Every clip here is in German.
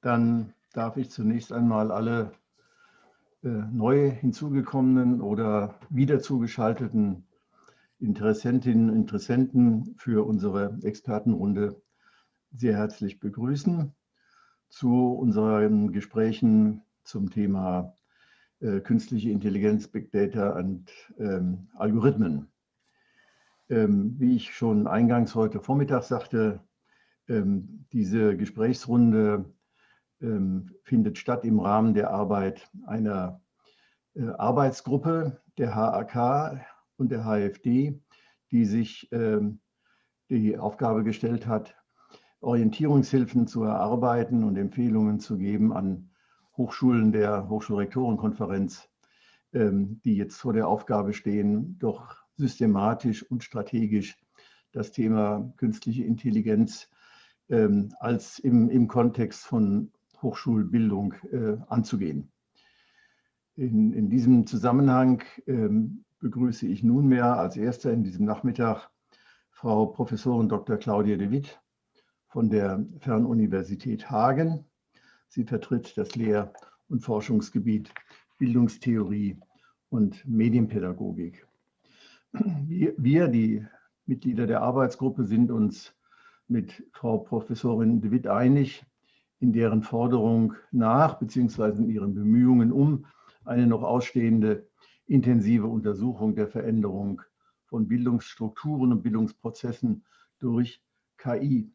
Dann darf ich zunächst einmal alle äh, neu hinzugekommenen oder wieder zugeschalteten Interessentinnen und Interessenten für unsere Expertenrunde sehr herzlich begrüßen zu unseren Gesprächen zum Thema äh, künstliche Intelligenz, Big Data und ähm, Algorithmen. Ähm, wie ich schon eingangs heute Vormittag sagte, ähm, diese Gesprächsrunde ähm, findet statt im Rahmen der Arbeit einer äh, Arbeitsgruppe der HAK und der HFD, die sich ähm, die Aufgabe gestellt hat, Orientierungshilfen zu erarbeiten und Empfehlungen zu geben an Hochschulen der Hochschulrektorenkonferenz, ähm, die jetzt vor der Aufgabe stehen, doch systematisch und strategisch das Thema künstliche Intelligenz als im, im Kontext von Hochschulbildung äh, anzugehen. In, in, diesem Zusammenhang ähm, begrüße ich nunmehr als Erster in diesem Nachmittag Frau Professorin Dr. Claudia de Witt von der Fernuniversität Hagen. Sie vertritt das Lehr- und Forschungsgebiet Bildungstheorie und Medienpädagogik. Wir, die Mitglieder der Arbeitsgruppe, sind uns mit Frau Professorin de Witt einig, in deren Forderung nach, beziehungsweise in ihren Bemühungen um eine noch ausstehende intensive Untersuchung der Veränderung von Bildungsstrukturen und Bildungsprozessen durch KI.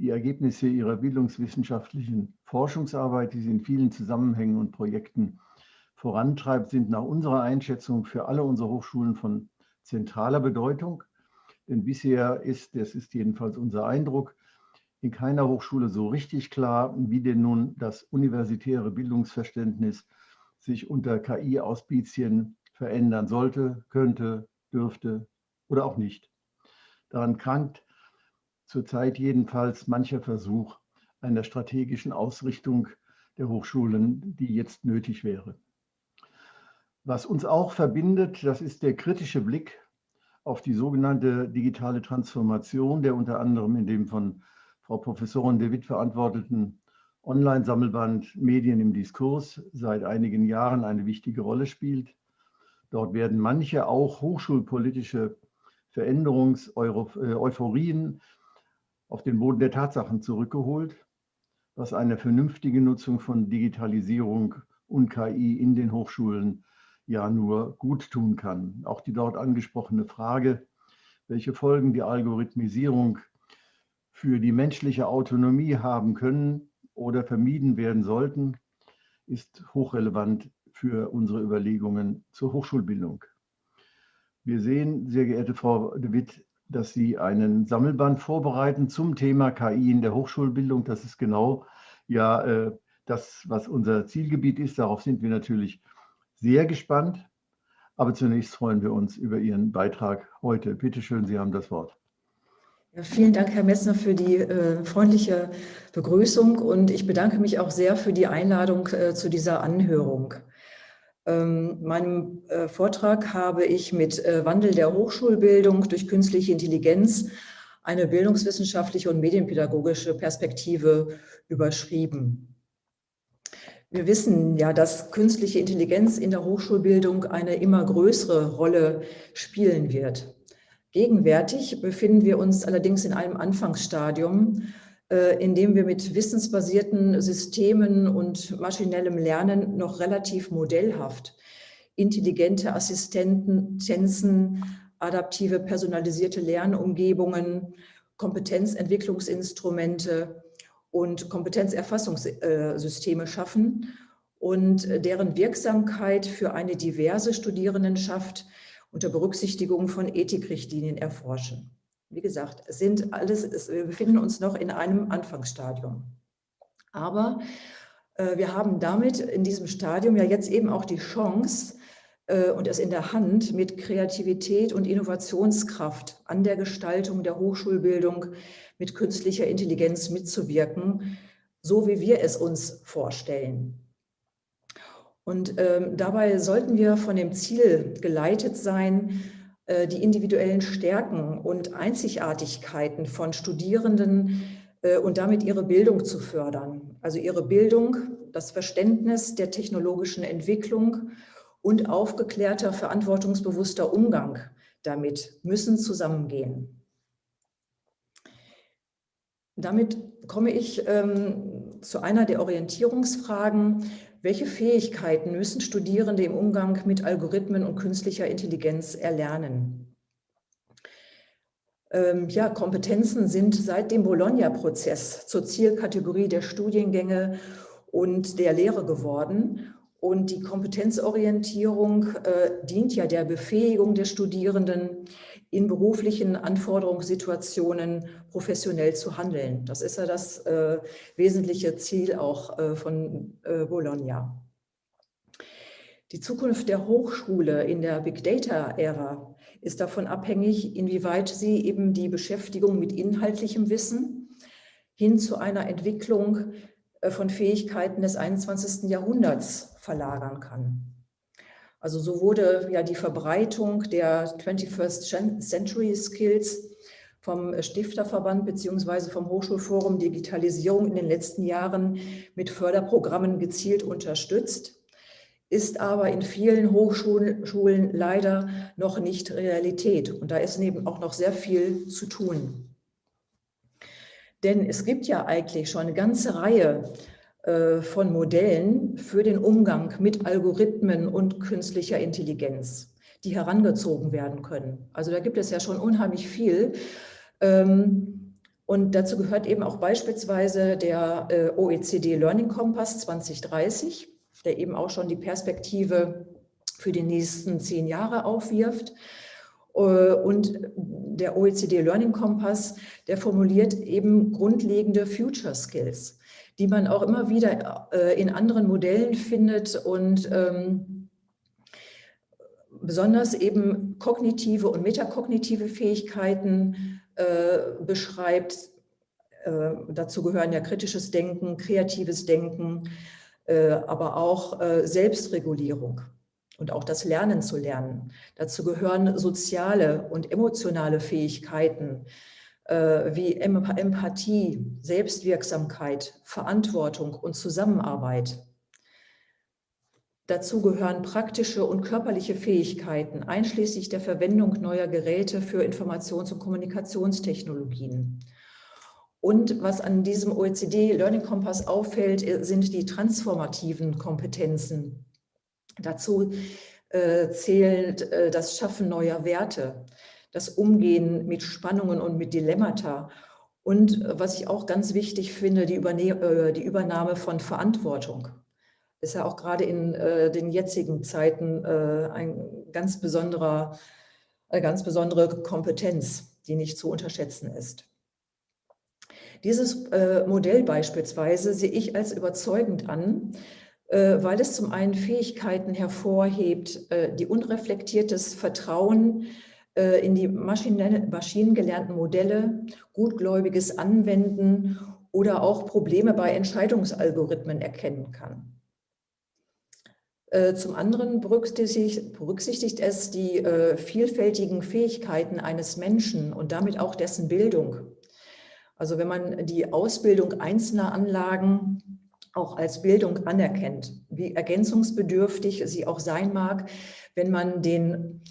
Die Ergebnisse ihrer bildungswissenschaftlichen Forschungsarbeit, die sie in vielen Zusammenhängen und Projekten vorantreibt, sind nach unserer Einschätzung für alle unsere Hochschulen von zentraler Bedeutung. Denn bisher ist, das ist jedenfalls unser Eindruck, in keiner Hochschule so richtig klar, wie denn nun das universitäre Bildungsverständnis sich unter KI-Auspizien verändern sollte, könnte, dürfte oder auch nicht. Daran krankt zurzeit jedenfalls mancher Versuch einer strategischen Ausrichtung der Hochschulen, die jetzt nötig wäre. Was uns auch verbindet, das ist der kritische Blick auf die sogenannte digitale Transformation, der unter anderem in dem von Frau Professorin De Witt verantworteten Online-Sammelband Medien im Diskurs seit einigen Jahren eine wichtige Rolle spielt. Dort werden manche auch hochschulpolitische Veränderungs-Euphorien äh, auf den Boden der Tatsachen zurückgeholt, was eine vernünftige Nutzung von Digitalisierung und KI in den Hochschulen ja nur gut tun kann. Auch die dort angesprochene Frage, welche Folgen die Algorithmisierung für die menschliche Autonomie haben können oder vermieden werden sollten, ist hochrelevant für unsere Überlegungen zur Hochschulbildung. Wir sehen, sehr geehrte Frau de Witt, dass Sie einen Sammelband vorbereiten zum Thema KI in der Hochschulbildung. Das ist genau ja äh, das, was unser Zielgebiet ist. Darauf sind wir natürlich sehr gespannt. Aber zunächst freuen wir uns über Ihren Beitrag heute. Bitte schön, Sie haben das Wort. Ja, vielen Dank, Herr Messner, für die äh, freundliche Begrüßung und ich bedanke mich auch sehr für die Einladung äh, zu dieser Anhörung. Ähm, meinem äh, Vortrag habe ich mit äh, Wandel der Hochschulbildung durch künstliche Intelligenz eine bildungswissenschaftliche und medienpädagogische Perspektive überschrieben. Wir wissen ja, dass künstliche Intelligenz in der Hochschulbildung eine immer größere Rolle spielen wird. Gegenwärtig befinden wir uns allerdings in einem Anfangsstadium, äh, in dem wir mit wissensbasierten Systemen und maschinellem Lernen noch relativ modellhaft intelligente Assistenzen, adaptive personalisierte Lernumgebungen, Kompetenzentwicklungsinstrumente und Kompetenzerfassungssysteme schaffen und deren Wirksamkeit für eine diverse Studierendenschaft unter Berücksichtigung von Ethikrichtlinien erforschen. Wie gesagt, es sind alles, es, wir befinden uns noch in einem Anfangsstadium. Aber äh, wir haben damit in diesem Stadium ja jetzt eben auch die Chance äh, und es in der Hand, mit Kreativität und Innovationskraft an der Gestaltung der Hochschulbildung mit künstlicher Intelligenz mitzuwirken, so wie wir es uns vorstellen. Und ähm, dabei sollten wir von dem Ziel geleitet sein, die individuellen Stärken und Einzigartigkeiten von Studierenden äh, und damit ihre Bildung zu fördern. Also ihre Bildung, das Verständnis der technologischen Entwicklung und aufgeklärter, verantwortungsbewusster Umgang damit müssen zusammengehen. Damit komme ich ähm, zu einer der Orientierungsfragen. Welche Fähigkeiten müssen Studierende im Umgang mit Algorithmen und künstlicher Intelligenz erlernen? Ähm, ja, Kompetenzen sind seit dem Bologna-Prozess zur Zielkategorie der Studiengänge und der Lehre geworden. Und die Kompetenzorientierung äh, dient ja der Befähigung der Studierenden, in beruflichen Anforderungssituationen professionell zu handeln. Das ist ja das äh, wesentliche Ziel auch äh, von äh, Bologna. Die Zukunft der Hochschule in der Big Data-Ära ist davon abhängig, inwieweit sie eben die Beschäftigung mit inhaltlichem Wissen hin zu einer Entwicklung äh, von Fähigkeiten des 21. Jahrhunderts verlagern kann. Also so wurde ja die Verbreitung der 21st Century Skills vom Stifterverband beziehungsweise vom Hochschulforum Digitalisierung in den letzten Jahren mit Förderprogrammen gezielt unterstützt, ist aber in vielen Hochschulen leider noch nicht Realität. Und da ist eben auch noch sehr viel zu tun. Denn es gibt ja eigentlich schon eine ganze Reihe von Modellen für den Umgang mit Algorithmen und künstlicher Intelligenz, die herangezogen werden können. Also da gibt es ja schon unheimlich viel. Ähm, und dazu gehört eben auch beispielsweise der äh, OECD Learning Compass 2030, der eben auch schon die Perspektive für die nächsten zehn Jahre aufwirft. Äh, und der OECD Learning Compass, der formuliert eben grundlegende Future Skills die man auch immer wieder äh, in anderen Modellen findet und ähm, besonders eben kognitive und metakognitive Fähigkeiten äh, beschreibt. Äh, dazu gehören ja kritisches Denken, kreatives Denken, äh, aber auch äh, Selbstregulierung und auch das Lernen zu lernen. Dazu gehören soziale und emotionale Fähigkeiten, äh, wie Empathie, Selbstwirksamkeit, Verantwortung und Zusammenarbeit. Dazu gehören praktische und körperliche Fähigkeiten, einschließlich der Verwendung neuer Geräte für Informations- und Kommunikationstechnologien. Und was an diesem OECD Learning Compass auffällt, äh, sind die transformativen Kompetenzen. Dazu äh, zählt äh, das Schaffen neuer Werte, das Umgehen mit Spannungen und mit Dilemmata. Und äh, was ich auch ganz wichtig finde, die, Überne äh, die Übernahme von Verantwortung. Ist ja auch gerade in äh, den jetzigen Zeiten äh, ein ganz besonderer, eine ganz besondere Kompetenz, die nicht zu unterschätzen ist. Dieses äh, Modell beispielsweise sehe ich als überzeugend an, äh, weil es zum einen Fähigkeiten hervorhebt, die unreflektiertes Vertrauen in die maschinengelernten Modelle, gutgläubiges Anwenden oder auch Probleme bei Entscheidungsalgorithmen erkennen kann. Äh, zum anderen berücksichtigt, berücksichtigt es die äh, vielfältigen Fähigkeiten eines Menschen und damit auch dessen Bildung. Also wenn man die Ausbildung einzelner Anlagen auch als Bildung anerkennt, wie ergänzungsbedürftig sie auch sein mag, wenn man den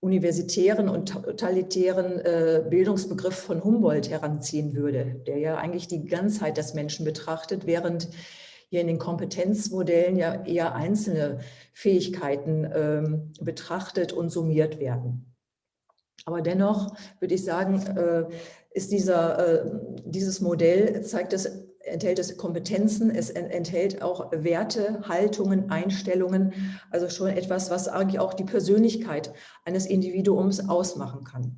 universitären und totalitären äh, Bildungsbegriff von Humboldt heranziehen würde, der ja eigentlich die Ganzheit des Menschen betrachtet, während hier in den Kompetenzmodellen ja eher einzelne Fähigkeiten ähm, betrachtet und summiert werden. Aber dennoch würde ich sagen, äh, ist dieser, äh, dieses Modell, zeigt es enthält es Kompetenzen, es enthält auch Werte, Haltungen, Einstellungen, also schon etwas, was eigentlich auch die Persönlichkeit eines Individuums ausmachen kann.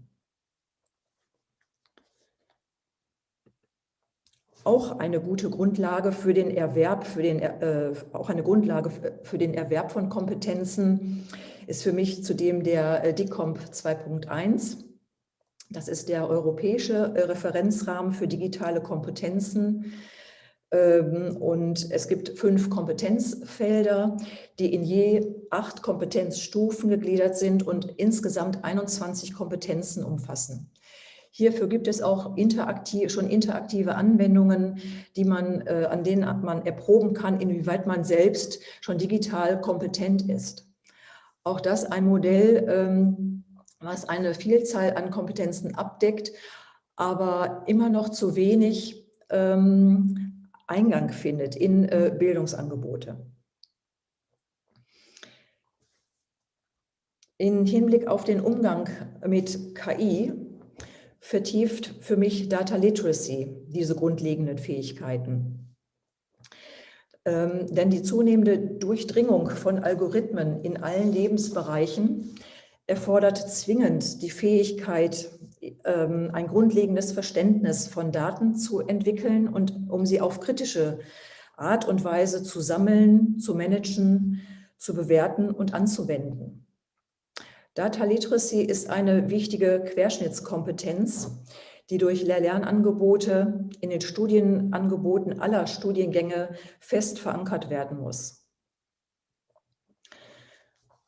Auch eine gute Grundlage für den Erwerb, für den, äh, auch eine Grundlage für den Erwerb von Kompetenzen ist für mich zudem der äh, DICOMP 2.1. Das ist der europäische äh, Referenzrahmen für digitale Kompetenzen, und es gibt fünf Kompetenzfelder, die in je acht Kompetenzstufen gegliedert sind und insgesamt 21 Kompetenzen umfassen. Hierfür gibt es auch interaktiv, schon interaktive Anwendungen, die man, äh, an denen man erproben kann, inwieweit man selbst schon digital kompetent ist. Auch das ein Modell, ähm, was eine Vielzahl an Kompetenzen abdeckt, aber immer noch zu wenig ähm, Eingang findet in äh, Bildungsangebote. In Hinblick auf den Umgang mit KI vertieft für mich Data Literacy, diese grundlegenden Fähigkeiten. Ähm, denn die zunehmende Durchdringung von Algorithmen in allen Lebensbereichen erfordert zwingend die Fähigkeit, ähm, ein grundlegendes Verständnis von Daten zu entwickeln und um sie auf kritische Art und Weise zu sammeln, zu managen, zu bewerten und anzuwenden. Data Literacy ist eine wichtige Querschnittskompetenz, die durch Lehr-Lernangebote in den Studienangeboten aller Studiengänge fest verankert werden muss.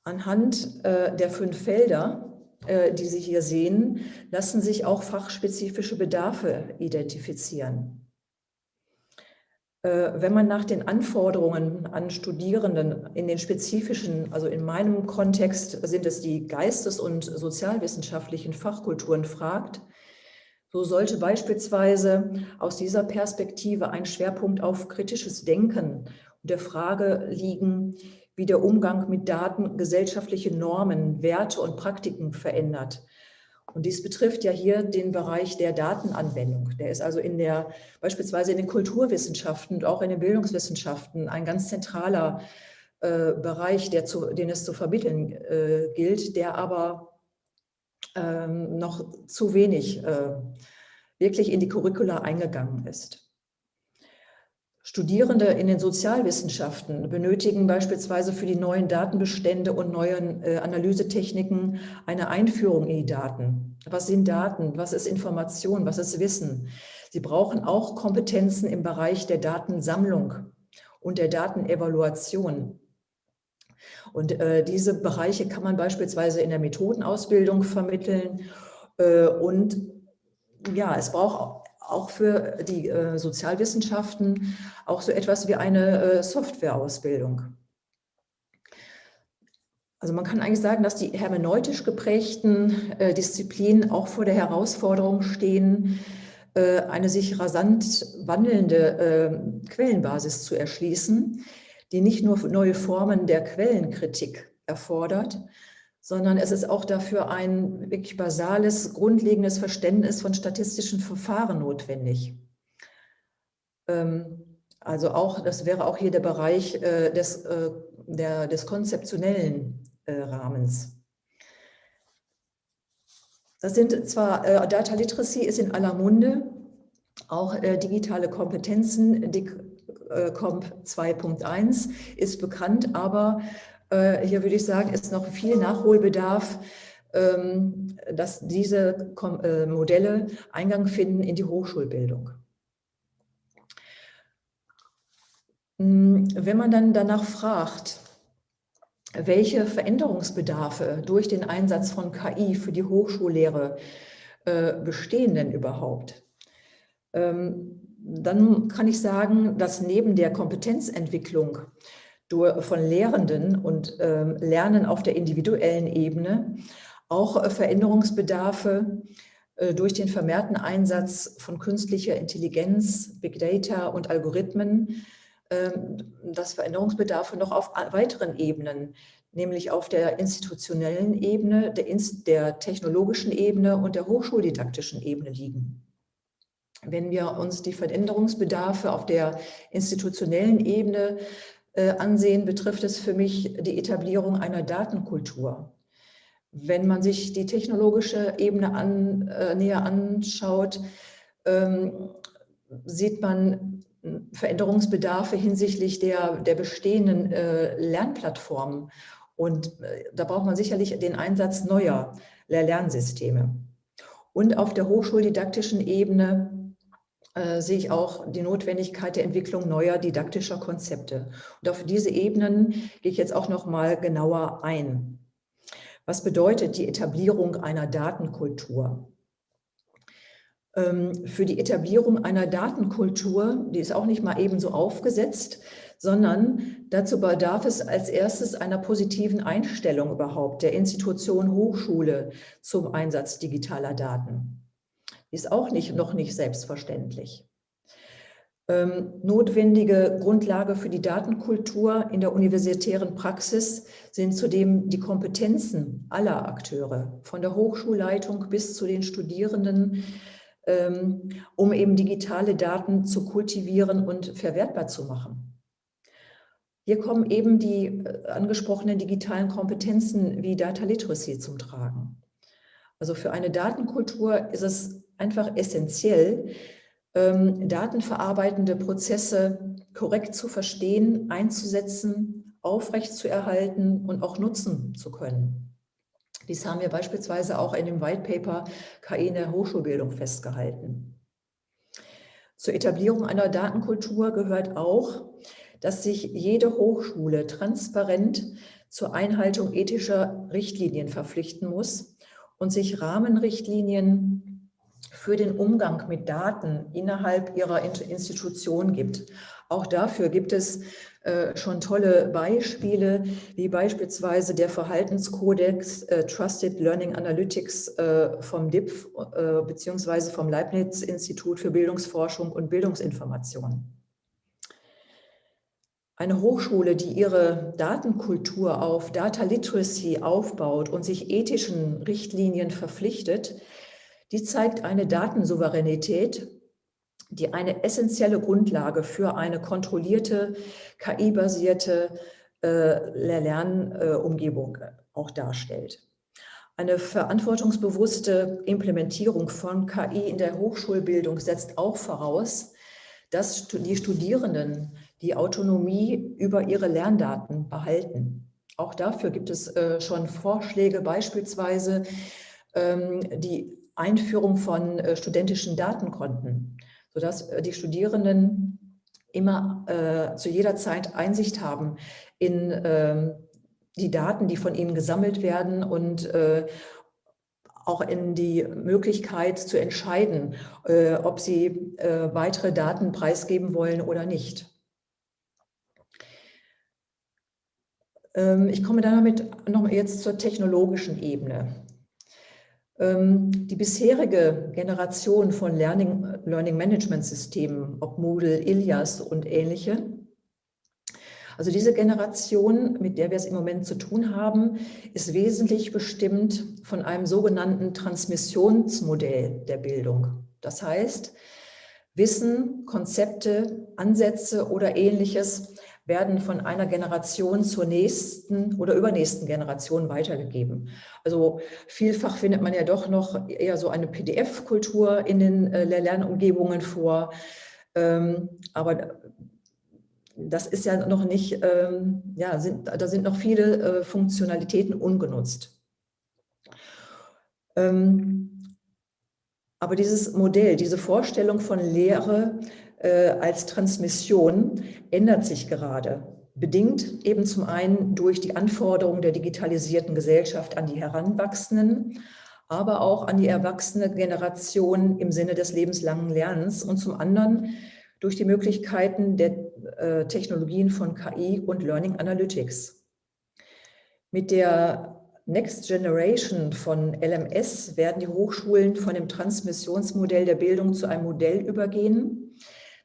Anhand äh, der fünf Felder, äh, die Sie hier sehen, lassen sich auch fachspezifische Bedarfe identifizieren. Äh, wenn man nach den Anforderungen an Studierenden in den spezifischen, also in meinem Kontext sind es die geistes- und sozialwissenschaftlichen Fachkulturen fragt, so sollte beispielsweise aus dieser Perspektive ein Schwerpunkt auf kritisches Denken und der Frage liegen, wie der Umgang mit Daten gesellschaftliche Normen, Werte und Praktiken verändert und dies betrifft ja hier den Bereich der Datenanwendung. Der ist also in der, beispielsweise in den Kulturwissenschaften und auch in den Bildungswissenschaften ein ganz zentraler äh, Bereich, der zu, den es zu vermitteln äh, gilt, der aber ähm, noch zu wenig äh, wirklich in die Curricula eingegangen ist. Studierende in den Sozialwissenschaften benötigen beispielsweise für die neuen Datenbestände und neuen äh, Analysetechniken eine Einführung in die Daten. Was sind Daten? Was ist Information? Was ist Wissen? Sie brauchen auch Kompetenzen im Bereich der Datensammlung und der Datenevaluation. Und äh, diese Bereiche kann man beispielsweise in der Methodenausbildung vermitteln. Äh, und ja, es braucht auch für die äh, Sozialwissenschaften auch so etwas wie eine äh, Softwareausbildung. Also man kann eigentlich sagen, dass die hermeneutisch geprägten äh, Disziplinen auch vor der Herausforderung stehen, äh, eine sich rasant wandelnde äh, Quellenbasis zu erschließen, die nicht nur neue Formen der Quellenkritik erfordert, sondern es ist auch dafür ein wirklich basales, grundlegendes Verständnis von statistischen Verfahren notwendig. Ähm, also auch, das wäre auch hier der Bereich äh, des, äh, der, des konzeptionellen äh, Rahmens. Das sind zwar, Data Literacy ist in aller Munde, auch digitale Kompetenzen, DICCOMP 2.1 ist bekannt, aber hier würde ich sagen, ist noch viel Nachholbedarf, ähm, dass diese äh, Modelle Eingang finden in die Hochschulbildung. Hm, wenn man dann danach fragt, welche Veränderungsbedarfe durch den Einsatz von KI für die Hochschullehre äh, bestehen denn überhaupt? Ähm, dann kann ich sagen, dass neben der Kompetenzentwicklung von Lehrenden und ähm, Lernen auf der individuellen Ebene auch äh, Veränderungsbedarfe äh, durch den vermehrten Einsatz von künstlicher Intelligenz, Big Data und Algorithmen, ähm, dass Veränderungsbedarfe noch auf weiteren Ebenen, nämlich auf der institutionellen Ebene, der, der technologischen Ebene und der hochschuldidaktischen Ebene liegen. Wenn wir uns die Veränderungsbedarfe auf der institutionellen Ebene äh, ansehen, betrifft es für mich die Etablierung einer Datenkultur. Wenn man sich die technologische Ebene an, äh, näher anschaut, ähm, sieht man Veränderungsbedarfe hinsichtlich der, der bestehenden äh, Lernplattformen. Und äh, da braucht man sicherlich den Einsatz neuer Lernsysteme. Und auf der hochschuldidaktischen Ebene äh, sehe ich auch die Notwendigkeit der Entwicklung neuer didaktischer Konzepte. Und auf diese Ebenen gehe ich jetzt auch noch mal genauer ein. Was bedeutet die Etablierung einer Datenkultur? Ähm, für die Etablierung einer Datenkultur, die ist auch nicht mal ebenso aufgesetzt, sondern dazu bedarf es als erstes einer positiven Einstellung überhaupt der Institution Hochschule zum Einsatz digitaler Daten. Ist auch nicht, noch nicht selbstverständlich. Ähm, notwendige Grundlage für die Datenkultur in der universitären Praxis sind zudem die Kompetenzen aller Akteure, von der Hochschulleitung bis zu den Studierenden, ähm, um eben digitale Daten zu kultivieren und verwertbar zu machen. Hier kommen eben die äh, angesprochenen digitalen Kompetenzen wie Data Literacy zum Tragen. Also für eine Datenkultur ist es einfach essentiell, ähm, datenverarbeitende Prozesse korrekt zu verstehen, einzusetzen, aufrechtzuerhalten und auch nutzen zu können. Dies haben wir beispielsweise auch in dem White Paper KI in der Hochschulbildung festgehalten. Zur Etablierung einer Datenkultur gehört auch, dass sich jede Hochschule transparent zur Einhaltung ethischer Richtlinien verpflichten muss und sich Rahmenrichtlinien für den Umgang mit Daten innerhalb ihrer Institution gibt. Auch dafür gibt es äh, schon tolle Beispiele, wie beispielsweise der Verhaltenskodex äh, Trusted Learning Analytics äh, vom DIPF beziehungsweise vom Leibniz-Institut für Bildungsforschung und Bildungsinformation. Eine Hochschule, die ihre Datenkultur auf Data Literacy aufbaut und sich ethischen Richtlinien verpflichtet, die zeigt eine Datensouveränität, die eine essentielle Grundlage für eine kontrollierte, KI-basierte äh, Lernumgebung äh, auch darstellt. Eine verantwortungsbewusste Implementierung von KI in der Hochschulbildung setzt auch voraus, dass die Studierenden die Autonomie über ihre Lerndaten behalten. Auch dafür gibt es äh, schon Vorschläge, beispielsweise ähm, die Einführung von äh, studentischen Datenkonten, sodass äh, die Studierenden immer äh, zu jeder Zeit Einsicht haben in äh, die Daten, die von ihnen gesammelt werden und äh, auch in die Möglichkeit zu entscheiden, äh, ob sie weitere Daten preisgeben wollen oder nicht. Ähm, ich komme damit noch jetzt zur technologischen Ebene. Ähm, die bisherige Generation von Learning, Learning Management Systemen, ob Moodle, Ilias und ähnliche, also diese Generation, mit der wir es im Moment zu tun haben, ist wesentlich bestimmt von einem sogenannten Transmissionsmodell der Bildung. Das heißt, Wissen, Konzepte, Ansätze oder ähnliches werden von einer Generation zur nächsten oder übernächsten Generation weitergegeben. Also vielfach findet man ja doch noch eher so eine PDF-Kultur in den äh, Lernumgebungen vor. Ähm, aber das ist ja noch nicht, ähm, ja, sind, da sind noch viele äh, Funktionalitäten ungenutzt. Ähm, aber dieses Modell, diese Vorstellung von Lehre äh, als Transmission ändert sich gerade. Bedingt eben zum einen durch die Anforderungen der digitalisierten Gesellschaft an die Heranwachsenden, aber auch an die erwachsene Generation im Sinne des lebenslangen Lernens und zum anderen durch die Möglichkeiten der äh, Technologien von KI und Learning Analytics. Mit der Next Generation von LMS werden die Hochschulen von dem Transmissionsmodell der Bildung zu einem Modell übergehen,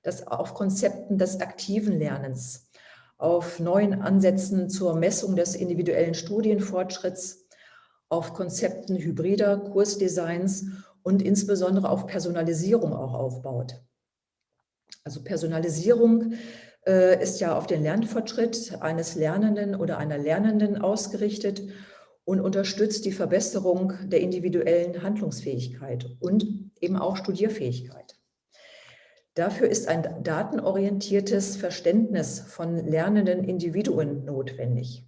das auf Konzepten des aktiven Lernens, auf neuen Ansätzen zur Messung des individuellen Studienfortschritts, auf Konzepten hybrider Kursdesigns und insbesondere auf Personalisierung auch aufbaut. Also Personalisierung äh, ist ja auf den Lernfortschritt eines Lernenden oder einer Lernenden ausgerichtet und unterstützt die Verbesserung der individuellen Handlungsfähigkeit und eben auch Studierfähigkeit. Dafür ist ein datenorientiertes Verständnis von lernenden Individuen notwendig.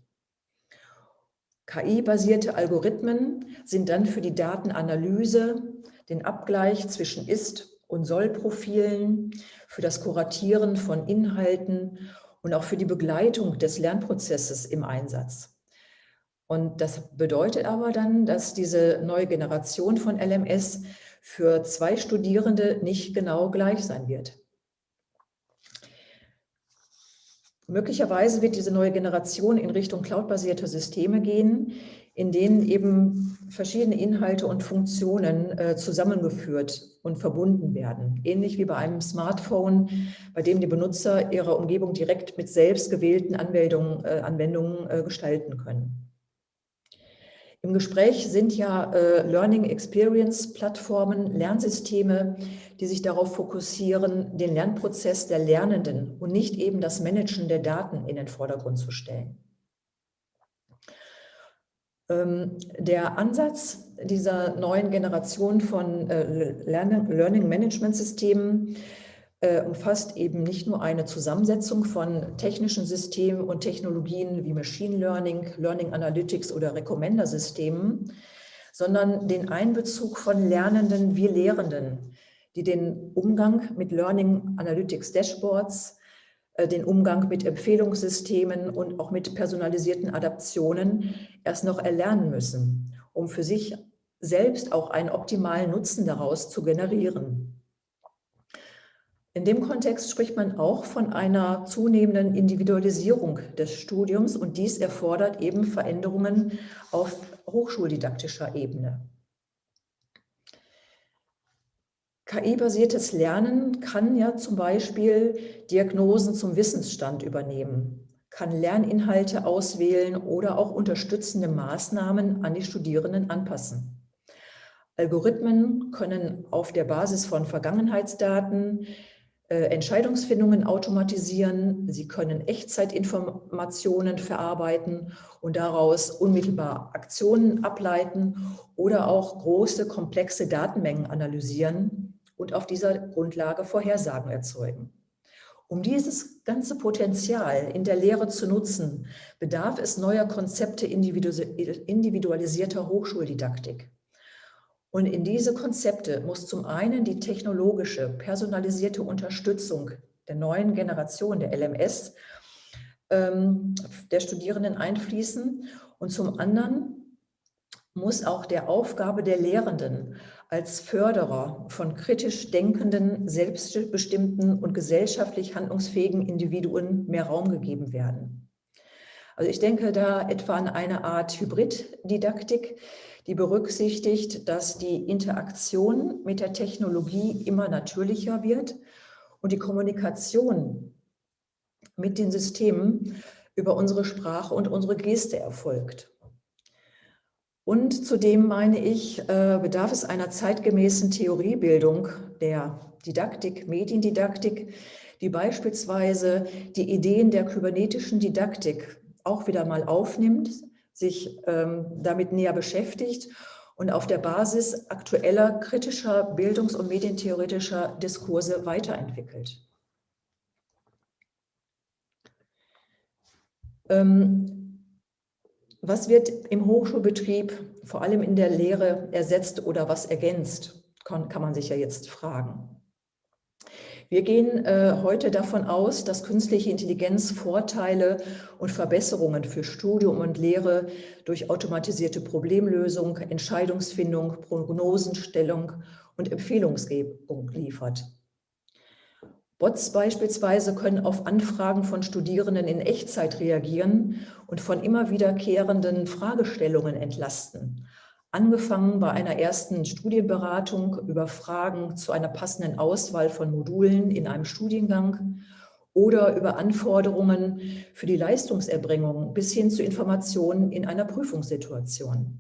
KI-basierte Algorithmen sind dann für die Datenanalyse, den Abgleich zwischen Ist- und Sollprofilen, für das Kuratieren von Inhalten und auch für die Begleitung des Lernprozesses im Einsatz. Und das bedeutet aber dann, dass diese neue Generation von LMS für zwei Studierende nicht genau gleich sein wird. Möglicherweise wird diese neue Generation in Richtung cloudbasierter Systeme gehen, in denen eben verschiedene Inhalte und Funktionen äh, zusammengeführt und verbunden werden. Ähnlich wie bei einem Smartphone, bei dem die Benutzer ihre Umgebung direkt mit selbst gewählten Anwendungen, äh, Anwendungen äh, gestalten können. Im Gespräch sind ja äh, Learning Experience Plattformen, Lernsysteme, die sich darauf fokussieren, den Lernprozess der Lernenden und nicht eben das Managen der Daten in den Vordergrund zu stellen. Ähm, der Ansatz dieser neuen Generation von äh, Learning Management Systemen äh, umfasst eben nicht nur eine Zusammensetzung von technischen Systemen und Technologien wie Machine Learning, Learning Analytics oder Recommender-Systemen, sondern den Einbezug von Lernenden wie Lehrenden, die den Umgang mit Learning Analytics Dashboards, äh, den Umgang mit Empfehlungssystemen und auch mit personalisierten Adaptionen erst noch erlernen müssen, um für sich selbst auch einen optimalen Nutzen daraus zu generieren. In dem Kontext spricht man auch von einer zunehmenden Individualisierung des Studiums und dies erfordert eben Veränderungen auf hochschuldidaktischer Ebene. KI-basiertes Lernen kann ja zum Beispiel Diagnosen zum Wissensstand übernehmen, kann Lerninhalte auswählen oder auch unterstützende Maßnahmen an die Studierenden anpassen. Algorithmen können auf der Basis von Vergangenheitsdaten Entscheidungsfindungen automatisieren, sie können Echtzeitinformationen verarbeiten und daraus unmittelbar Aktionen ableiten oder auch große, komplexe Datenmengen analysieren und auf dieser Grundlage Vorhersagen erzeugen. Um dieses ganze Potenzial in der Lehre zu nutzen, bedarf es neuer Konzepte individualisierter Hochschuldidaktik. Und in diese Konzepte muss zum einen die technologische, personalisierte Unterstützung der neuen Generation der LMS ähm, der Studierenden einfließen und zum anderen muss auch der Aufgabe der Lehrenden als Förderer von kritisch denkenden, selbstbestimmten und gesellschaftlich handlungsfähigen Individuen mehr Raum gegeben werden. Also ich denke da etwa an eine Art Hybriddidaktik, die berücksichtigt, dass die Interaktion mit der Technologie immer natürlicher wird und die Kommunikation mit den Systemen über unsere Sprache und unsere Geste erfolgt. Und zudem meine ich, äh, bedarf es einer zeitgemäßen Theoriebildung der Didaktik, Mediendidaktik, die beispielsweise die Ideen der kybernetischen Didaktik auch wieder mal aufnimmt, sich ähm, damit näher beschäftigt und auf der Basis aktueller kritischer Bildungs- und medientheoretischer Diskurse weiterentwickelt. Ähm, was wird im Hochschulbetrieb, vor allem in der Lehre, ersetzt oder was ergänzt, kann, kann man sich ja jetzt fragen. Wir gehen äh, heute davon aus, dass künstliche Intelligenz Vorteile und Verbesserungen für Studium und Lehre durch automatisierte Problemlösung, Entscheidungsfindung, Prognosenstellung und Empfehlungsgebung liefert. Bots beispielsweise können auf Anfragen von Studierenden in Echtzeit reagieren und von immer wiederkehrenden Fragestellungen entlasten, angefangen bei einer ersten Studienberatung über Fragen zu einer passenden Auswahl von Modulen in einem Studiengang oder über Anforderungen für die Leistungserbringung bis hin zu Informationen in einer Prüfungssituation.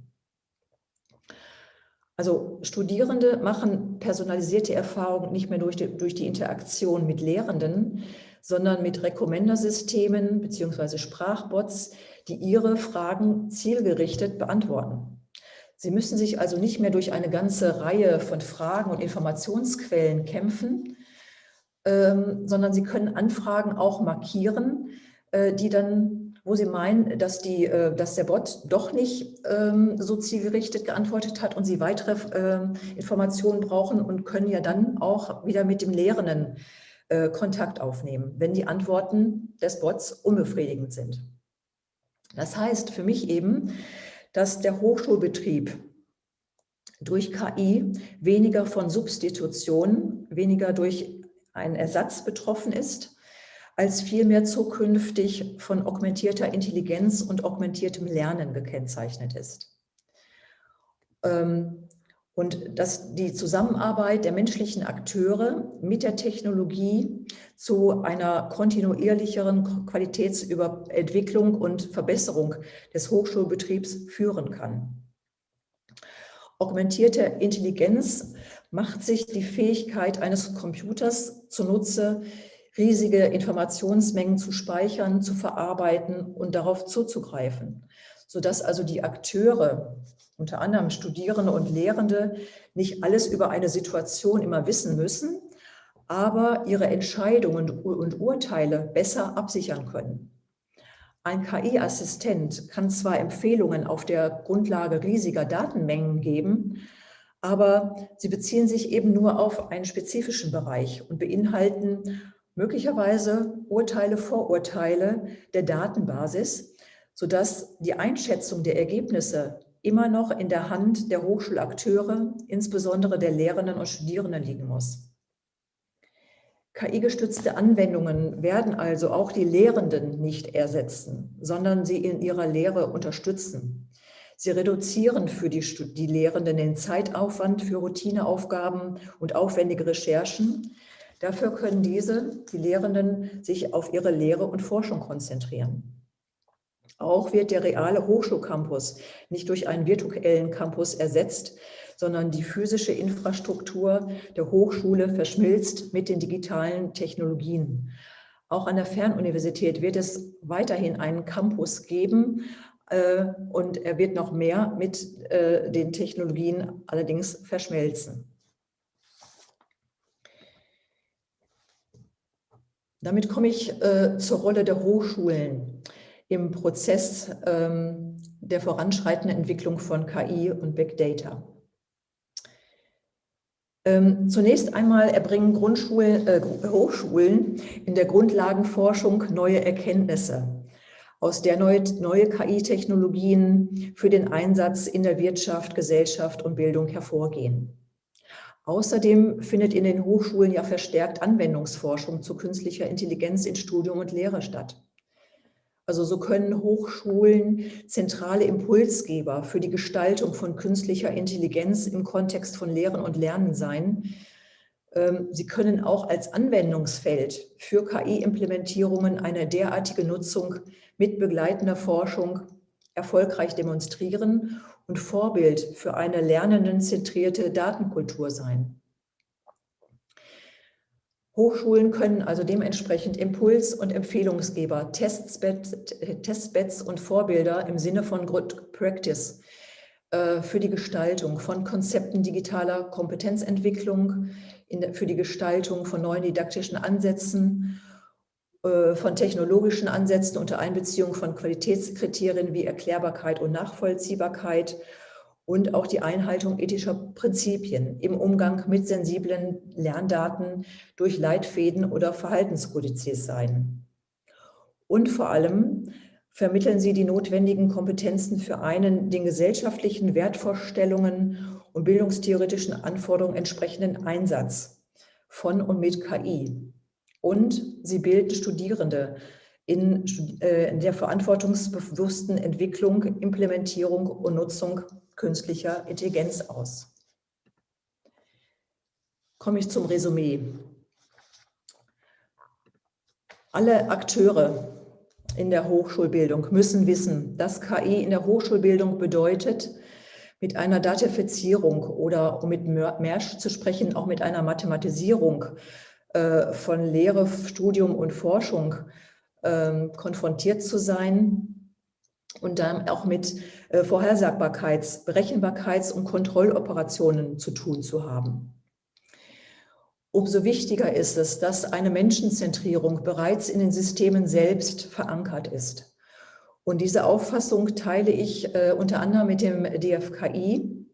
Also Studierende machen personalisierte Erfahrungen nicht mehr durch die, durch die Interaktion mit Lehrenden, sondern mit Rekommendersystemen bzw. Sprachbots, die ihre Fragen zielgerichtet beantworten. Sie müssen sich also nicht mehr durch eine ganze Reihe von Fragen und Informationsquellen kämpfen, ähm, sondern Sie können Anfragen auch markieren, äh, die dann wo Sie meinen, dass, die, äh, dass der Bot doch nicht ähm, so zielgerichtet geantwortet hat und Sie weitere ähm, Informationen brauchen und können ja dann auch wieder mit dem Lehrenden äh, Kontakt aufnehmen, wenn die Antworten des Bots unbefriedigend sind. Das heißt für mich eben, dass der Hochschulbetrieb durch KI weniger von Substitution, weniger durch einen Ersatz betroffen ist, als vielmehr zukünftig von augmentierter Intelligenz und augmentiertem Lernen gekennzeichnet ist. Ähm, und dass die Zusammenarbeit der menschlichen Akteure mit der Technologie zu einer kontinuierlicheren Qualitätsentwicklung und Verbesserung des Hochschulbetriebs führen kann. Augmentierte Intelligenz macht sich die Fähigkeit eines Computers zunutze, riesige Informationsmengen zu speichern, zu verarbeiten und darauf zuzugreifen, sodass also die Akteure, unter anderem Studierende und Lehrende, nicht alles über eine Situation immer wissen müssen, aber ihre Entscheidungen und Urteile besser absichern können. Ein KI-Assistent kann zwar Empfehlungen auf der Grundlage riesiger Datenmengen geben, aber sie beziehen sich eben nur auf einen spezifischen Bereich und beinhalten möglicherweise Urteile, Vorurteile der Datenbasis, sodass die Einschätzung der Ergebnisse immer noch in der Hand der Hochschulakteure, insbesondere der Lehrenden und Studierenden liegen muss. KI-gestützte Anwendungen werden also auch die Lehrenden nicht ersetzen, sondern sie in ihrer Lehre unterstützen. Sie reduzieren für die, die Lehrenden den Zeitaufwand für Routineaufgaben und aufwendige Recherchen, Dafür können diese, die Lehrenden, sich auf ihre Lehre und Forschung konzentrieren. Auch wird der reale Hochschulcampus nicht durch einen virtuellen Campus ersetzt, sondern die physische Infrastruktur der Hochschule verschmilzt mit den digitalen Technologien. Auch an der Fernuniversität wird es weiterhin einen Campus geben äh, und er wird noch mehr mit äh, den Technologien allerdings verschmelzen. Damit komme ich äh, zur Rolle der Hochschulen im Prozess ähm, der voranschreitenden Entwicklung von KI und Big Data. Ähm, zunächst einmal erbringen Grundschulen, äh, Hochschulen in der Grundlagenforschung neue Erkenntnisse, aus der neue, neue KI-Technologien für den Einsatz in der Wirtschaft, Gesellschaft und Bildung hervorgehen. Außerdem findet in den Hochschulen ja verstärkt Anwendungsforschung zu künstlicher Intelligenz in Studium und Lehre statt. Also so können Hochschulen zentrale Impulsgeber für die Gestaltung von künstlicher Intelligenz im Kontext von Lehren und Lernen sein. Ähm, sie können auch als Anwendungsfeld für KI-Implementierungen eine derartige Nutzung mit begleitender Forschung erfolgreich demonstrieren und Vorbild für eine lernendenzentrierte Datenkultur sein. Hochschulen können also dementsprechend Impuls- und Empfehlungsgeber, Testbeds, und Vorbilder im Sinne von Good Practice äh, für die Gestaltung von Konzepten digitaler Kompetenzentwicklung, für die Gestaltung von neuen didaktischen Ansätzen äh, von technologischen Ansätzen unter Einbeziehung von Qualitätskriterien wie Erklärbarkeit und Nachvollziehbarkeit und auch die Einhaltung ethischer Prinzipien im Umgang mit sensiblen Lerndaten durch Leitfäden oder Verhaltenskodizes sein. Und vor allem vermitteln sie die notwendigen Kompetenzen für einen den gesellschaftlichen Wertvorstellungen und bildungstheoretischen Anforderungen entsprechenden Einsatz von und mit KI und sie bilden Studierende in, äh, in der verantwortungsbewussten Entwicklung, Implementierung und Nutzung künstlicher Intelligenz aus. Komme ich zum Resümee. Alle Akteure in der Hochschulbildung müssen wissen, dass KI in der Hochschulbildung bedeutet, mit einer Datifizierung oder um mit Mersch zu sprechen, auch mit einer Mathematisierung äh, von Lehre, Studium und Forschung ähm, konfrontiert zu sein und dann auch mit äh, Vorhersagbarkeits-, Berechenbarkeits- und Kontrolloperationen zu tun zu haben. Umso wichtiger ist es, dass eine Menschenzentrierung bereits in den Systemen selbst verankert ist Und diese Auffassung teile ich äh, unter anderem mit dem DFKI,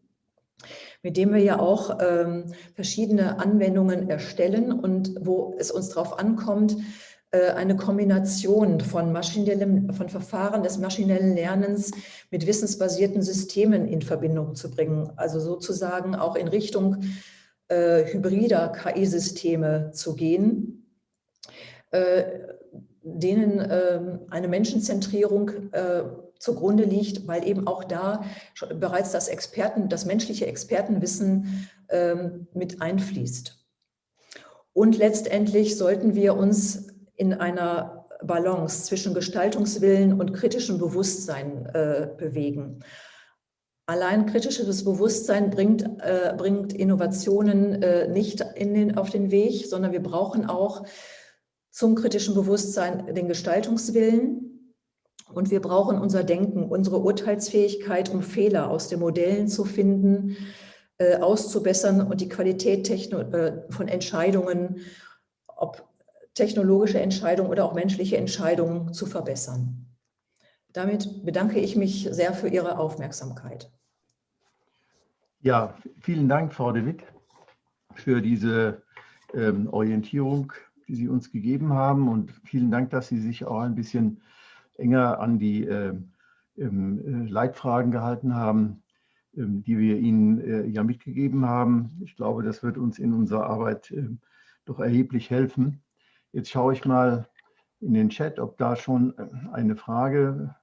mit dem wir ja auch ähm, verschiedene Anwendungen erstellen und wo es uns darauf ankommt, eine Kombination von, maschinellem, von Verfahren des maschinellen Lernens mit wissensbasierten Systemen in Verbindung zu bringen. Also sozusagen auch in Richtung äh, hybrider KI-Systeme zu gehen, äh, denen äh, eine Menschenzentrierung äh, zugrunde liegt, weil eben auch da bereits das Experten, das menschliche Expertenwissen ähm, mit einfließt. Und letztendlich sollten wir uns in einer Balance zwischen Gestaltungswillen und kritischem Bewusstsein äh, bewegen. Allein kritisches Bewusstsein bringt, äh, bringt Innovationen äh, nicht in den, auf den Weg, sondern wir brauchen auch zum kritischen Bewusstsein den Gestaltungswillen und wir brauchen unser Denken, unsere Urteilsfähigkeit, um Fehler aus den Modellen zu finden, äh, auszubessern und die Qualität äh, von Entscheidungen, ob technologische Entscheidungen oder auch menschliche Entscheidungen zu verbessern. Damit bedanke ich mich sehr für Ihre Aufmerksamkeit. Ja, vielen Dank, Frau de Witt, für diese ähm, Orientierung, die Sie uns gegeben haben und vielen Dank, dass Sie sich auch ein bisschen enger an die äh, äh, Leitfragen gehalten haben, äh, die wir Ihnen äh, ja mitgegeben haben. Ich glaube, das wird uns in unserer Arbeit ähm, doch erheblich helfen. Jetzt schaue ich mal in den Chat, ob da schon äh, eine Frage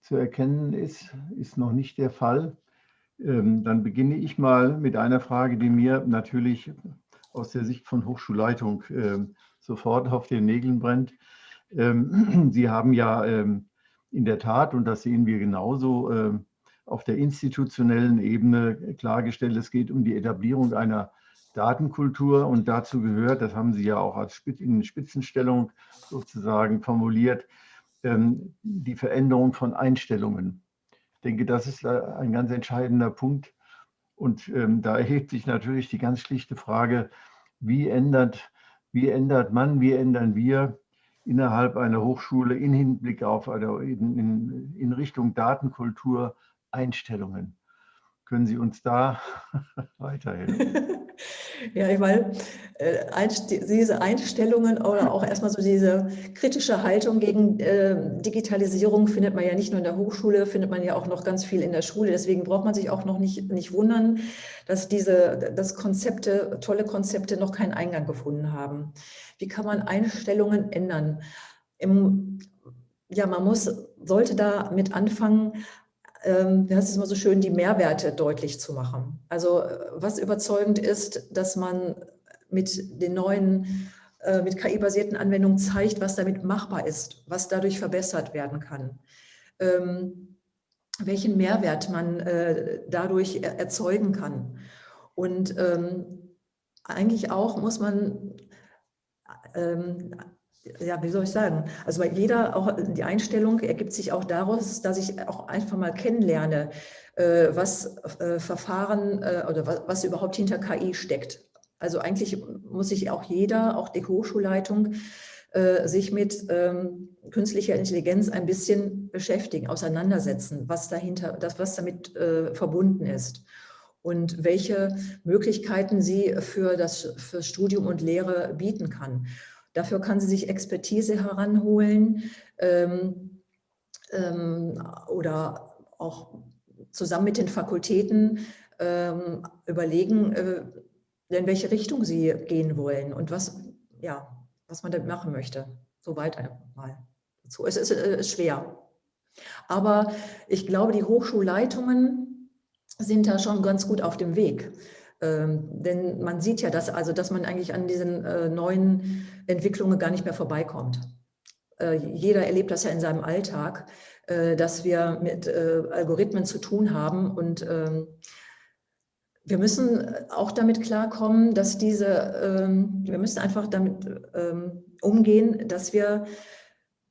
zu erkennen ist. Ist noch nicht der Fall. Ähm, dann beginne ich mal mit einer Frage, die mir natürlich aus der Sicht von Hochschulleitung ähm, sofort auf den Nägeln brennt. Ähm, Sie haben ja in der Tat, und das sehen wir genauso, auf der institutionellen Ebene klargestellt, es geht um die Etablierung einer Datenkultur und dazu gehört, das haben Sie ja auch als in Spitzenstellung sozusagen formuliert, ähm, die Veränderung von Einstellungen. Ich denke, das ist ein ganz entscheidender Punkt. Und ähm, da erhebt sich natürlich die ganz schlichte Frage, wie ändert, wie ändert man, wie ändern wir innerhalb einer Hochschule in Hinblick auf oder in, in, in Richtung Datenkultur Einstellungen? Können Sie uns da weiterhelfen? Ja, ich meine, äh, diese Einstellungen oder auch erstmal so diese kritische Haltung gegen äh, Digitalisierung findet man ja nicht nur in der Hochschule, findet man ja auch noch ganz viel in der Schule. Deswegen braucht man sich auch noch nicht, nicht wundern, dass diese dass Konzepte, tolle Konzepte noch keinen Eingang gefunden haben. Wie kann man Einstellungen ändern? Im, ja, man muss, sollte da mit anfangen, ähm, das ist immer so schön, die Mehrwerte deutlich zu machen. Also was überzeugend ist, dass man mit den neuen, äh, mit KI-basierten Anwendungen zeigt, was damit machbar ist, was dadurch verbessert werden kann, ähm, welchen Mehrwert man äh, dadurch erzeugen kann. Und ähm, eigentlich auch muss man ja, wie soll ich sagen? Also bei jeder, auch die Einstellung ergibt sich auch daraus, dass ich auch einfach mal kennenlerne, äh, was äh, Verfahren äh, oder was, überhaupt hinter KI steckt. Also eigentlich muss sich auch jeder, auch die Hochschulleitung, sich mit ähm, künstlicher Intelligenz ein bisschen beschäftigen, auseinandersetzen, was dahinter, das, was damit verbunden ist und welche Möglichkeiten sie für das für Studium und Lehre bieten kann. Dafür kann sie sich Expertise heranholen ähm, ähm, oder auch zusammen mit den Fakultäten ähm, überlegen, äh, in welche Richtung sie gehen wollen und was, ja, was man damit machen möchte. Soweit einmal dazu. Es ist, äh, ist schwer. Aber ich glaube, die Hochschulleitungen sind da schon ganz gut auf dem Weg. Ähm, denn man sieht ja, dass, also, dass man eigentlich an diesen äh, neuen Entwicklungen gar nicht mehr vorbeikommt. Äh, jeder erlebt das ja in seinem Alltag, äh, dass wir mit äh, Algorithmen zu tun haben und ähm, wir müssen auch damit klarkommen, dass diese, ähm, wir müssen einfach damit ähm, umgehen, dass wir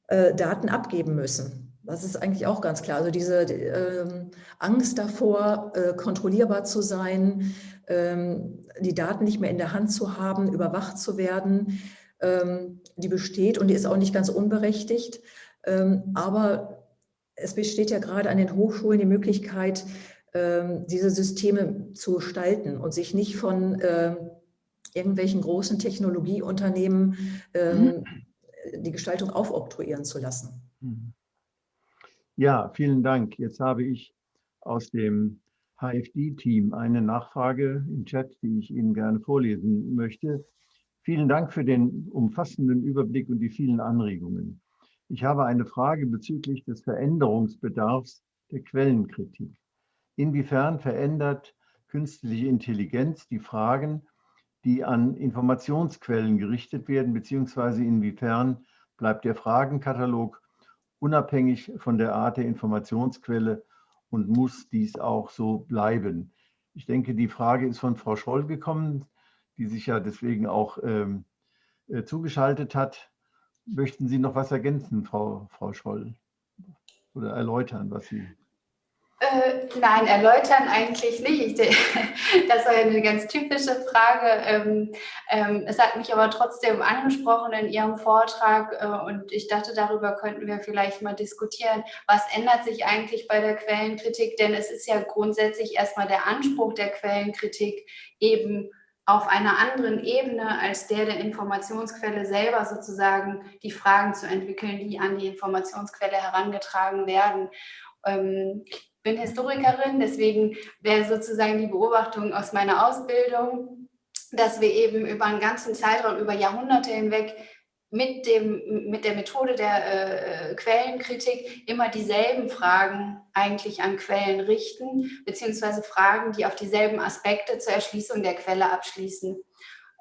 äh, Daten abgeben müssen. Das ist eigentlich auch ganz klar. Also diese äh, Angst davor, äh, kontrollierbar zu sein, ähm, die Daten nicht mehr in der Hand zu haben, überwacht zu werden, ähm, die besteht und die ist auch nicht ganz unberechtigt. Ähm, aber es besteht ja gerade an den Hochschulen die Möglichkeit, ähm, diese Systeme zu gestalten und sich nicht von ähm, irgendwelchen großen Technologieunternehmen mhm. die Gestaltung aufoktroyieren zu lassen. Mhm. Ja, vielen Dank. Jetzt habe ich aus dem HFD-Team eine Nachfrage im Chat, die ich Ihnen gerne vorlesen möchte. Vielen Dank für den umfassenden Überblick und die vielen Anregungen. Ich habe eine Frage bezüglich des Veränderungsbedarfs der Quellenkritik. Inwiefern verändert künstliche Intelligenz die Fragen, die an Informationsquellen gerichtet werden, beziehungsweise inwiefern bleibt der Fragenkatalog unabhängig von der Art der Informationsquelle und muss dies auch so bleiben? Ich denke, die Frage ist von Frau Scholl gekommen, die sich ja deswegen auch ähm, äh, zugeschaltet hat. Möchten Sie noch was ergänzen, Frau, Frau Scholl? Oder erläutern, was Sie äh, nein, erläutern eigentlich nicht. das war eine ganz typische Frage. Ähm, ähm, es hat mich aber trotzdem angesprochen in Ihrem Vortrag äh, und ich dachte, darüber könnten wir vielleicht mal diskutieren. Was ändert sich eigentlich bei der Quellenkritik? Denn es ist ja grundsätzlich erstmal der Anspruch der Quellenkritik eben auf einer anderen Ebene als der der Informationsquelle selber sozusagen die Fragen zu entwickeln, die an die Informationsquelle herangetragen werden. Ähm, bin Historikerin, deswegen wäre sozusagen die Beobachtung aus meiner Ausbildung, dass wir eben über einen ganzen Zeitraum, über Jahrhunderte hinweg mit, dem, mit der Methode der äh, Quellenkritik immer dieselben Fragen eigentlich an Quellen richten, beziehungsweise Fragen, die auf dieselben Aspekte zur Erschließung der Quelle abschließen.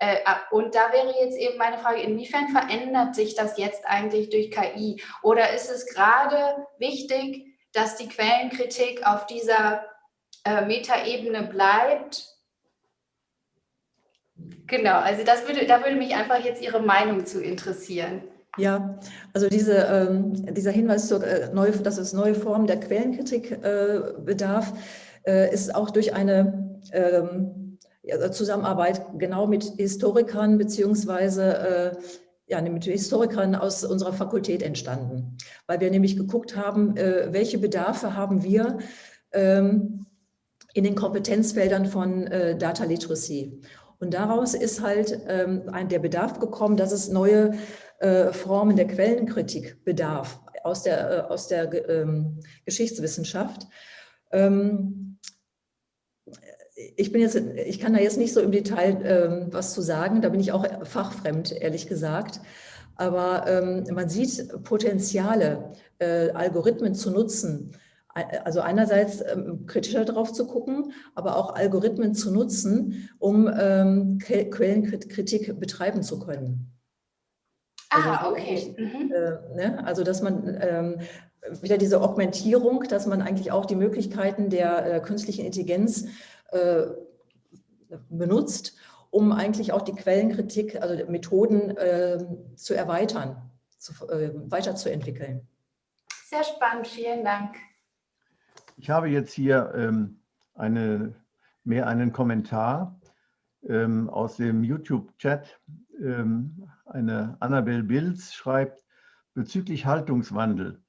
Äh, und da wäre jetzt eben meine Frage, inwiefern verändert sich das jetzt eigentlich durch KI? Oder ist es gerade wichtig, dass die Quellenkritik auf dieser äh, Metaebene bleibt. Genau, also das würde, da würde mich einfach jetzt Ihre Meinung zu interessieren. Ja, also diese, ähm, dieser Hinweis, zur, äh, neu, dass es neue Formen der Quellenkritik äh, bedarf, äh, ist auch durch eine ähm, Zusammenarbeit genau mit Historikern beziehungsweise äh, ja, mit Historikern aus unserer Fakultät entstanden, weil wir nämlich geguckt haben, äh, welche Bedarfe haben wir ähm, in den Kompetenzfeldern von äh, Data Literacy. Und daraus ist halt ähm, der Bedarf gekommen, dass es neue äh, Formen der Quellenkritik bedarf aus der, aus der ähm, Geschichtswissenschaft ich bin jetzt, ich kann da jetzt nicht so im Detail ähm, was zu sagen, da bin ich auch fachfremd, ehrlich gesagt. Aber ähm, man sieht Potenziale, äh, Algorithmen zu nutzen. Also einerseits ähm, kritischer drauf zu gucken, aber auch Algorithmen zu nutzen, um ähm, Quellenkritik betreiben zu können. Ah, also, okay. Mhm. Äh, ne? Also dass man ähm, wieder diese Augmentierung, dass man eigentlich auch die Möglichkeiten der äh, künstlichen Intelligenz äh, benutzt, um eigentlich auch die Quellenkritik, also Methoden äh, zu erweitern, zu, äh, weiterzuentwickeln. Sehr spannend, vielen Dank. Ich habe jetzt hier ähm, eine, mehr einen Kommentar ähm, aus dem YouTube-Chat. Ähm, eine Annabel Bilz schreibt, bezüglich Haltungswandel.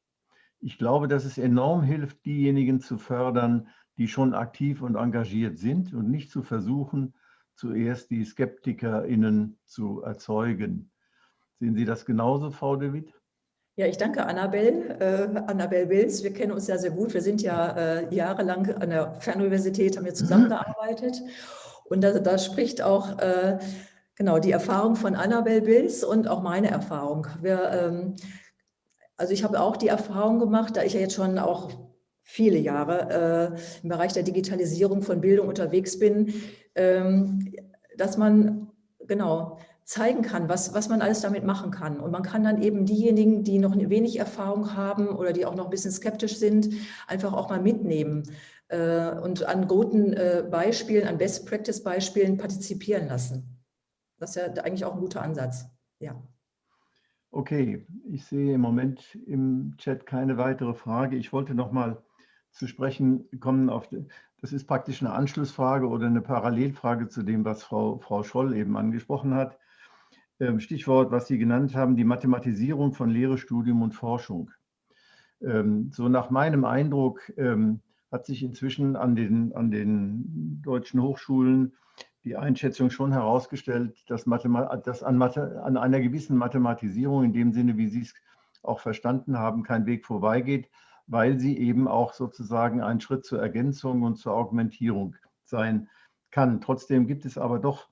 Ich glaube, dass es enorm hilft, diejenigen zu fördern, die schon aktiv und engagiert sind und nicht zu versuchen, zuerst die SkeptikerInnen zu erzeugen. Sehen Sie das genauso, Frau de Witt? Ja, ich danke Annabel, äh, Annabel Wills. Wir kennen uns ja sehr gut. Wir sind ja äh, jahrelang an der Fernuniversität, haben wir zusammengearbeitet. Und da, da spricht auch äh, genau die Erfahrung von Annabel Wills und auch meine Erfahrung. Wir, ähm, also ich habe auch die Erfahrung gemacht, da ich ja jetzt schon auch viele Jahre äh, im Bereich der Digitalisierung von Bildung unterwegs bin, ähm, dass man genau zeigen kann, was, was man alles damit machen kann. Und man kann dann eben diejenigen, die noch wenig Erfahrung haben oder die auch noch ein bisschen skeptisch sind, einfach auch mal mitnehmen äh, und an guten äh, Beispielen, an Best-Practice-Beispielen partizipieren lassen. Das ist ja eigentlich auch ein guter Ansatz. Ja. Okay, ich sehe im Moment im Chat keine weitere Frage. Ich wollte noch mal zu sprechen kommen auf, das ist praktisch eine Anschlussfrage oder eine Parallelfrage zu dem, was Frau, Frau Scholl eben angesprochen hat. Ähm, Stichwort, was Sie genannt haben, die Mathematisierung von Lehre, Studium und Forschung. Ähm, so nach meinem Eindruck ähm, hat sich inzwischen an den, an den deutschen Hochschulen die Einschätzung schon herausgestellt, dass, dass an, an einer gewissen Mathematisierung, in dem Sinne, wie Sie es auch verstanden haben, kein Weg vorbeigeht, weil sie eben auch sozusagen ein Schritt zur Ergänzung und zur Augmentierung sein kann. Trotzdem gibt es aber doch,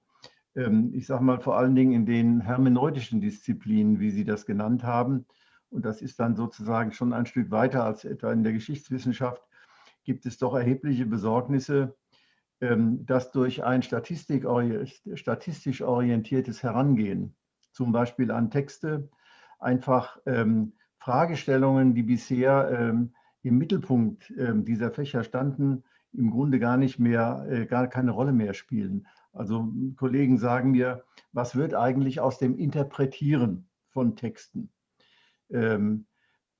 ähm, ich sage mal vor allen Dingen in den hermeneutischen Disziplinen, wie Sie das genannt haben, und das ist dann sozusagen schon ein Stück weiter als etwa in der Geschichtswissenschaft, gibt es doch erhebliche Besorgnisse, ähm, dass durch ein statistisch orientiertes Herangehen, zum Beispiel an Texte, einfach ähm, Fragestellungen, die bisher im Mittelpunkt dieser Fächer standen, im Grunde gar nicht mehr, äh, gar keine Rolle mehr spielen. Also Kollegen sagen mir, was wird eigentlich aus dem Interpretieren von Texten? Ähm,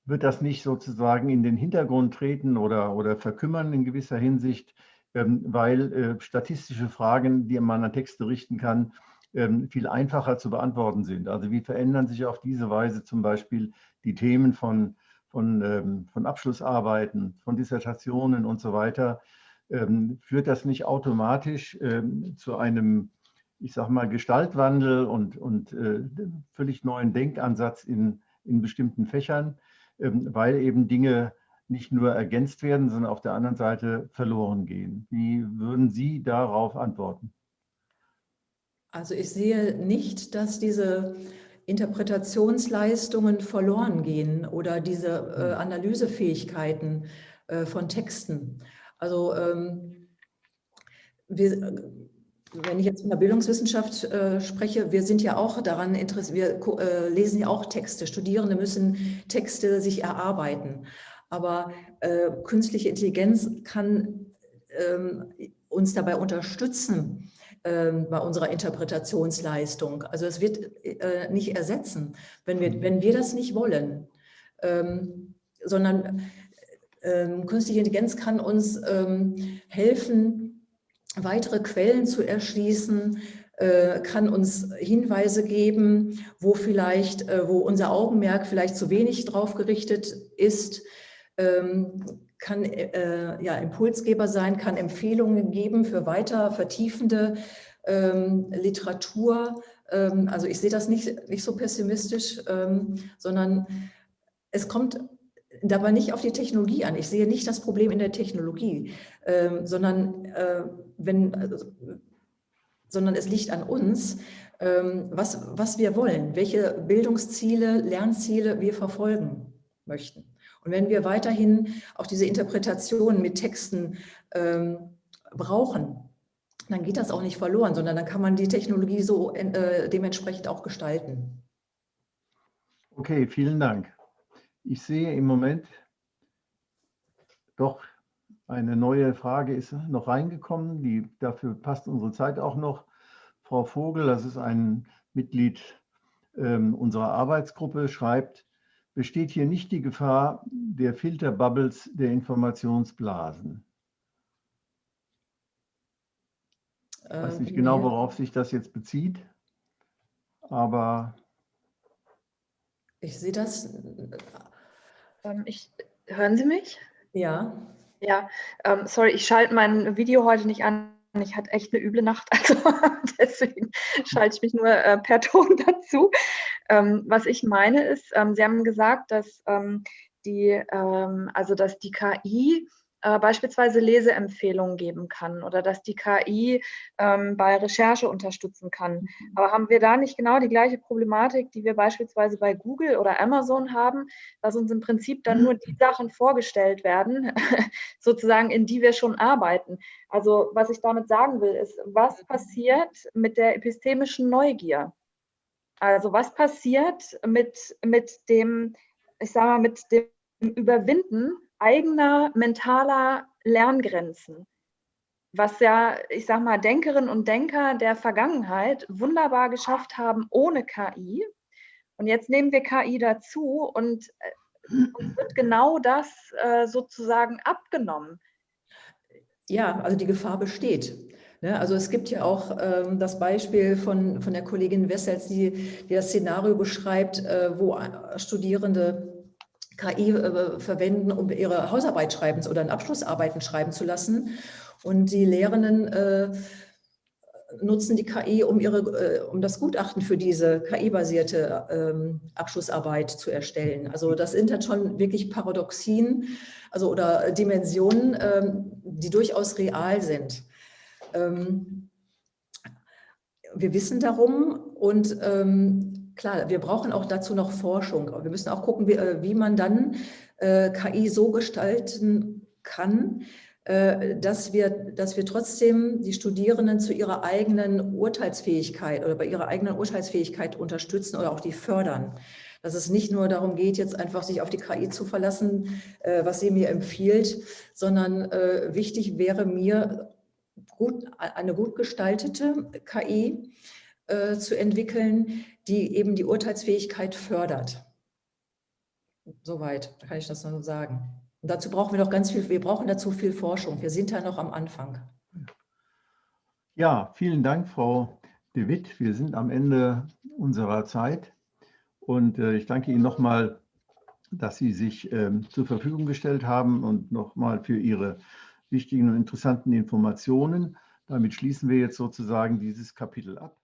wird das nicht sozusagen in den Hintergrund treten oder, oder verkümmern in gewisser Hinsicht, ähm, weil äh, statistische Fragen, die man an Texte richten kann, ähm, viel einfacher zu beantworten sind. Also wie verändern sich auf diese Weise zum Beispiel die Themen von, von, ähm, von Abschlussarbeiten, von Dissertationen und so weiter, ähm, führt das nicht automatisch ähm, zu einem, ich sage mal, Gestaltwandel und, und äh, völlig neuen Denkansatz in, in bestimmten Fächern, ähm, weil eben Dinge nicht nur ergänzt werden, sondern auf der anderen Seite verloren gehen. Wie würden Sie darauf antworten? Also ich sehe nicht, dass diese Interpretationsleistungen verloren gehen oder diese äh, hm. Analysefähigkeiten äh, von Texten. Also ähm, wir, wenn ich jetzt von der Bildungswissenschaft äh, spreche, wir sind ja auch daran interessiert, wir äh, lesen ja auch Texte. Studierende müssen Texte sich erarbeiten. Aber äh, künstliche Intelligenz kann ähm, uns dabei unterstützen ähm, bei unserer Interpretationsleistung. Also es wird äh, nicht ersetzen, wenn wir, wenn wir das nicht wollen, ähm, sondern ähm, künstliche Intelligenz kann uns ähm, helfen, weitere Quellen zu erschließen, äh, kann uns Hinweise geben, wo vielleicht, äh, wo unser Augenmerk vielleicht zu wenig drauf gerichtet ist, kann äh, ja, Impulsgeber sein, kann Empfehlungen geben für weiter vertiefende ähm, Literatur. Ähm, also ich sehe das nicht, nicht so pessimistisch, ähm, sondern es kommt dabei nicht auf die Technologie an. Ich sehe nicht das Problem in der Technologie, ähm, sondern, äh, wenn, also, sondern es liegt an uns, ähm, was, was wir wollen, welche Bildungsziele, Lernziele wir verfolgen möchten. Und wenn wir weiterhin auch diese Interpretation mit Texten ähm, brauchen, dann geht das auch nicht verloren, sondern dann kann man die Technologie so äh, dementsprechend auch gestalten. Okay, vielen Dank. Ich sehe im Moment doch eine neue Frage ist noch reingekommen, die dafür passt unsere Zeit auch noch. Frau Vogel, das ist ein Mitglied ähm, unserer Arbeitsgruppe, schreibt, besteht hier nicht die Gefahr der Filterbubbles der Informationsblasen? Ich weiß nicht genau, worauf sich das jetzt bezieht, aber... Ich sehe das ähm, ich, hören Sie mich? Ja. Ja, ähm, sorry, ich schalte mein Video heute nicht an. Ich hatte echt eine üble Nacht, also deswegen schalte ich mich nur äh, per Ton dazu. Ähm, was ich meine ist, ähm, Sie haben gesagt, dass ähm, die, ähm, also dass die KI äh, beispielsweise Leseempfehlungen geben kann oder dass die KI ähm, bei Recherche unterstützen kann. Mhm. Aber haben wir da nicht genau die gleiche Problematik, die wir beispielsweise bei Google oder Amazon haben, dass uns im Prinzip dann nur die Sachen vorgestellt werden, sozusagen, in die wir schon arbeiten? Also was ich damit sagen will, ist, was passiert mit der epistemischen Neugier? Also was passiert mit, mit dem, ich sage mal, mit dem Überwinden eigener mentaler Lerngrenzen, was ja, ich sag mal, Denkerinnen und Denker der Vergangenheit wunderbar geschafft haben ohne KI. Und jetzt nehmen wir KI dazu und äh, uns wird genau das äh, sozusagen abgenommen. Ja, also die Gefahr besteht. Ne? Also es gibt ja auch ähm, das Beispiel von, von der Kollegin Wessels, die, die das Szenario beschreibt, äh, wo Studierende KI äh, verwenden, um ihre Hausarbeit schreiben oder Abschlussarbeiten schreiben zu lassen. Und die Lehrenden äh, nutzen die KI, um, ihre, äh, um das Gutachten für diese KI-basierte ähm, Abschlussarbeit zu erstellen. Also das sind dann schon wirklich Paradoxien also, oder Dimensionen, ähm, die durchaus real sind. Ähm, wir wissen darum und ähm, klar, wir brauchen auch dazu noch Forschung. Wir müssen auch gucken, wie, äh, wie man dann äh, KI so gestalten kann, äh, dass wir, dass wir trotzdem die Studierenden zu ihrer eigenen Urteilsfähigkeit oder bei ihrer eigenen Urteilsfähigkeit unterstützen oder auch die fördern. Dass es nicht nur darum geht, jetzt einfach sich auf die KI zu verlassen, äh, was sie mir empfiehlt, sondern äh, wichtig wäre mir, gut, eine gut gestaltete KI zu entwickeln, die eben die Urteilsfähigkeit fördert. Soweit kann ich das nur sagen. Und dazu brauchen wir noch ganz viel, wir brauchen dazu viel Forschung. Wir sind da noch am Anfang. Ja, vielen Dank, Frau de Witt. Wir sind am Ende unserer Zeit. Und äh, ich danke Ihnen nochmal, dass Sie sich ähm, zur Verfügung gestellt haben und nochmal für Ihre wichtigen und interessanten Informationen. Damit schließen wir jetzt sozusagen dieses Kapitel ab.